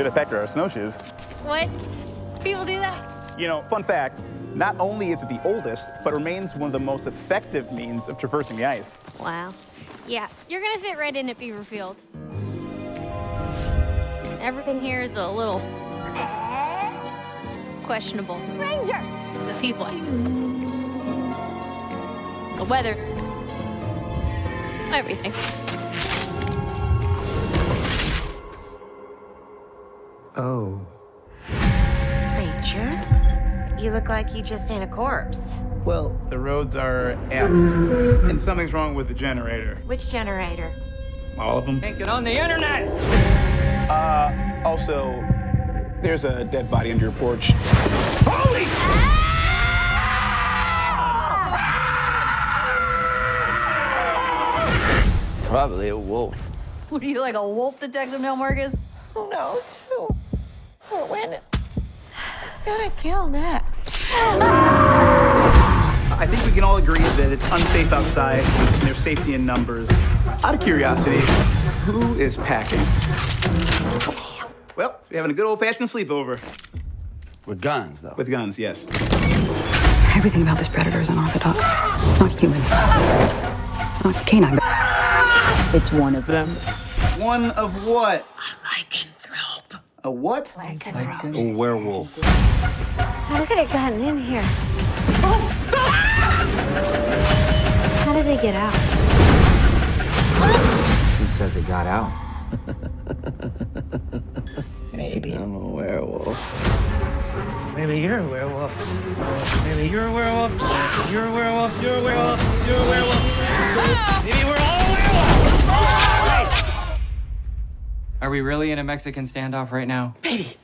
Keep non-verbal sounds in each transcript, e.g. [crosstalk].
Should have packed our snowshoes. What? People do that? You know, fun fact, not only is it the oldest, but remains one of the most effective means of traversing the ice. Wow. Yeah, you're gonna fit right in at Beaverfield. Everything here is a little questionable. Ranger! The people. The weather. Everything. Oh. Ranger? You look like you just seen a corpse. Well, the roads are effed, and something's wrong with the generator. Which generator? All of them. Can't get on the internet! Uh, also, there's a dead body under your porch. Holy! Probably a wolf. What are you, like a wolf detective, Mel Marcus? Who knows who or when it's gonna kill next. I think we can all agree that it's unsafe outside and there's safety in numbers. Out of curiosity, who is packing? Well, we're having a good old-fashioned sleepover. With guns, though. With guns, yes. Everything about this predator is unorthodox. It's not human. It's not canine. It's one of them. One of what? Lycanthrope. A what? A werewolf. How could have gotten in here? How did they get out? Who says it got out? [laughs] Maybe. I'm a werewolf. Maybe you're a werewolf. Maybe you're a werewolf. You're a werewolf. You're a werewolf. You're a werewolf. Are we really in a Mexican standoff right now? Baby,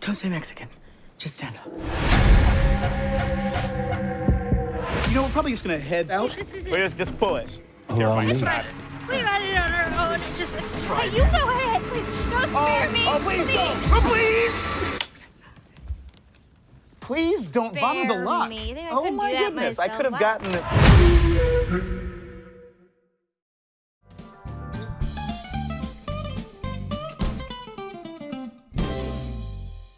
don't say Mexican. Just stand up. You know, we're probably just gonna head out. This isn't- Wait, just, just pull it. Allow me. That's right. We got it on our own. It's just, it's just hey, you go ahead, please. Don't oh, spare me. oh, please don't. Oh, please! Please don't bother the Spare lock. me. You think I oh my do that goodness, I could have gotten it.